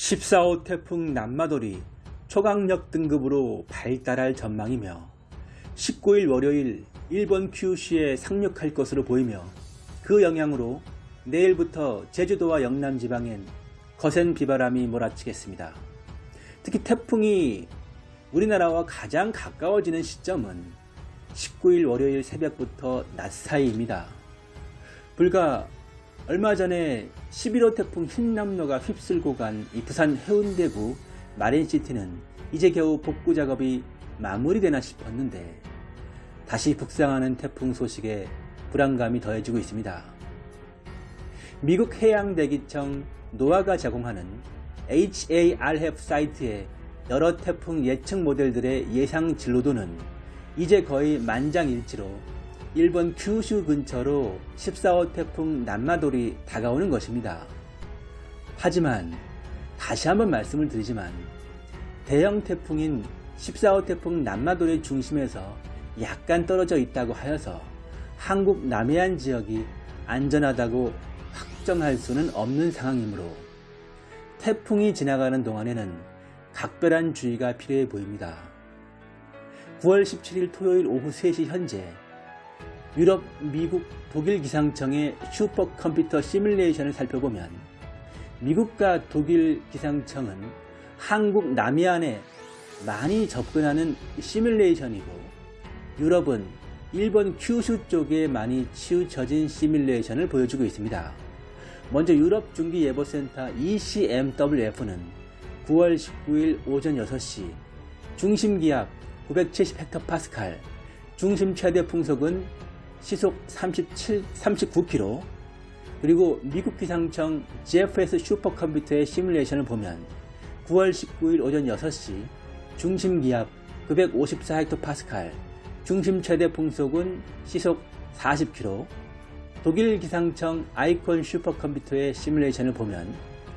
14호 태풍 남마돌이 초강력 등급으로 발달할 전망이며 19일 월요일 일본 큐슈에 상륙할 것으로 보이며 그 영향으로 내일부터 제주도와 영남 지방엔 거센 비바람이 몰아치겠습니다. 특히 태풍이 우리나라와 가장 가까워지는 시점은 19일 월요일 새벽부터 낮 사이입니다. 불과 얼마 전에 11호 태풍 흰남노가 휩쓸고 간이 부산 해운대구 마린시티는 이제 겨우 복구 작업이 마무리되나 싶었는데 다시 북상하는 태풍 소식에 불안감이 더해지고 있습니다. 미국 해양대기청 노아가 제공하는 HARF 사이트의 여러 태풍 예측 모델들의 예상 진로도는 이제 거의 만장일치로 일본 큐슈 근처로 14호 태풍 남마돌이 다가오는 것입니다. 하지만 다시 한번 말씀을 드리지만 대형 태풍인 14호 태풍 남마돌의 중심에서 약간 떨어져 있다고 하여서 한국 남해안 지역이 안전하다고 확정할 수는 없는 상황이므로 태풍이 지나가는 동안에는 각별한 주의가 필요해 보입니다. 9월 17일 토요일 오후 3시 현재 유럽, 미국, 독일 기상청의 슈퍼컴퓨터 시뮬레이션을 살펴보면 미국과 독일 기상청은 한국 남해안에 많이 접근하는 시뮬레이션이고 유럽은 일본 큐슈 쪽에 많이 치우쳐진 시뮬레이션을 보여주고 있습니다. 먼저 유럽 중기예보센터 ECMWF는 9월 19일 오전 6시 중심기압 970헥토파스칼, 중심 최대 풍속은 시속 37, 39km 그리고 미국 기상청 GFS 슈퍼컴퓨터의 시뮬레이션을 보면 9월 19일 오전 6시 중심 기압 954헥토파스칼 중심 최대 풍속은 시속 40km 독일 기상청 아이콘 슈퍼컴퓨터의 시뮬레이션을 보면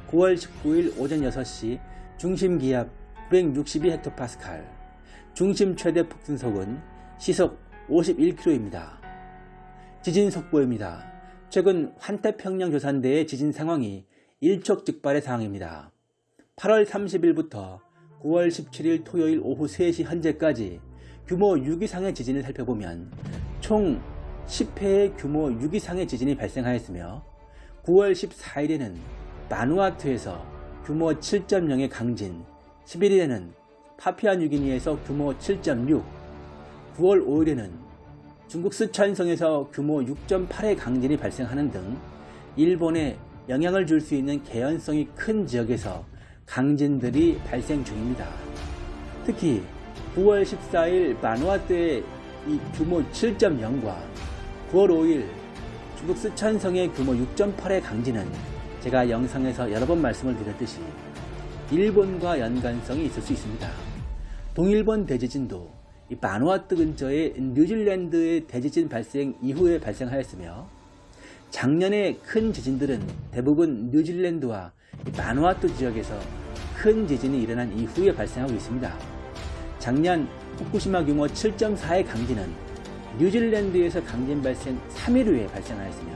9월 19일 오전 6시 중심 기압 962헥토파스칼 중심 최대 폭등속은 시속 51km입니다. 지진 속보입니다. 최근 환태평양 조산대의 지진 상황이 일촉즉발의 상황입니다. 8월 30일부터 9월 17일 토요일 오후 3시 현재까지 규모 6 이상의 지진을 살펴보면 총 10회의 규모 6 이상의 지진이 발생하였으며 9월 14일에는 마누아투에서 규모 7.0의 강진, 11일에는 파피아 뉴기니에서 규모 7.6, 9월 5일에는 중국 스촨성에서 규모 6.8의 강진이 발생하는 등 일본에 영향을 줄 수 있는 개연성이 큰 지역에서 강진들이 발생 중입니다. 특히 9월 14일 마누아트의 이 규모 7.0과 9월 5일 중국 스촨성의 규모 6.8의 강진은 제가 영상에서 여러 번 말씀을 드렸듯이 일본과 연관성이 있을 수 있습니다. 동일본 대지진도 이 바누아투 근처의 뉴질랜드의 대지진 발생 이후에 발생하였으며 작년에 큰 지진들은 대부분 뉴질랜드와 바누아투 지역에서 큰 지진이 일어난 이후에 발생하고 있습니다. 작년 후쿠시마 규모 7.4의 강진은 뉴질랜드에서 강진 발생 3일 후에 발생하였으며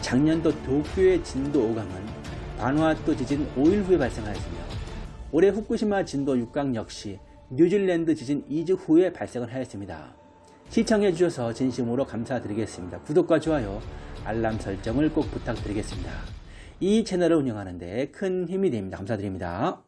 작년도 도쿄의 진도 5강은 바누아투 지진 5일 후에 발생하였으며 올해 후쿠시마 진도 6강 역시 뉴질랜드 지진 2주 후에 발생을 하였습니다. 시청해 주셔서 진심으로 감사드리겠습니다. 구독과 좋아요, 알람 설정을 꼭 부탁드리겠습니다. 이 채널을 운영하는 데 큰 힘이 됩니다. 감사드립니다.